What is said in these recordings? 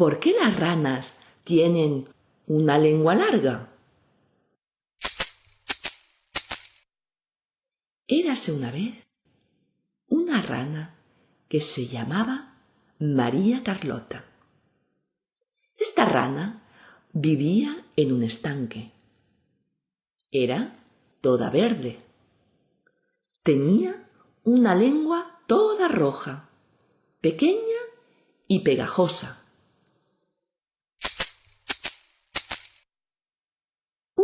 ¿Por qué las ranas tienen una lengua larga? Érase una vez una rana que se llamaba María Carlota. Esta rana vivía en un estanque. Era toda verde. Tenía una lengua toda roja, pequeña y pegajosa.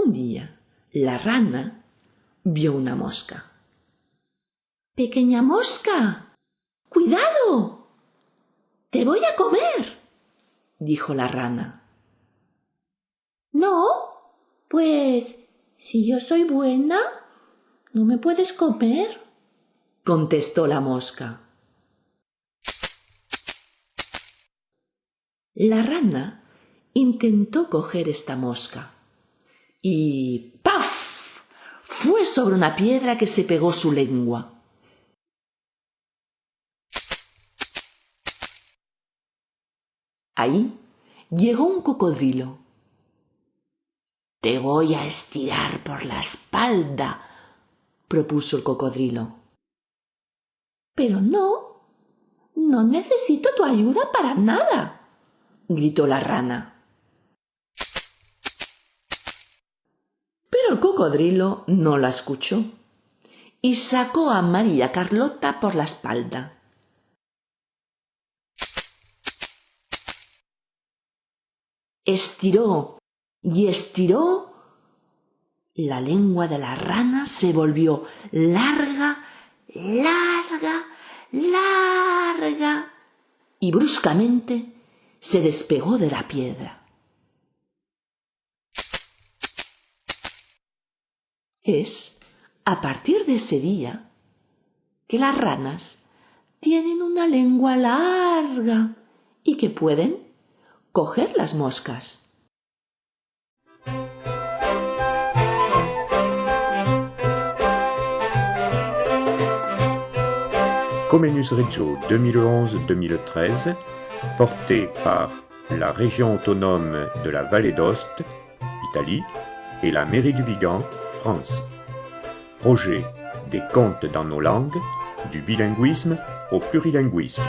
Un día la rana vio una mosca. Pequeña mosca, cuidado. Te voy a comer, dijo la rana. No, pues si yo soy buena, no me puedes comer, contestó la mosca. La rana intentó coger esta mosca y ¡paf! fue sobre una piedra que se pegó su lengua. Ahí llegó un cocodrilo. Te voy a estirar por la espalda, propuso el cocodrilo. Pero no, no necesito tu ayuda para nada, gritó la rana. El cocodrilo no la escuchó y sacó a María Carlota por la espalda. Estiró y estiró. La lengua de la rana se volvió larga, larga, larga y bruscamente se despegó de la piedra. Es a partir de ese día que las ranas tienen una lengua larga y que pueden coger las moscas. Comenius Reggio 2011-2013, porté par la région autonome de la Vallée d'Ost, Italie, et la mairie du Vigan, Projet des contes dans nos langues, du bilinguisme au plurilinguisme.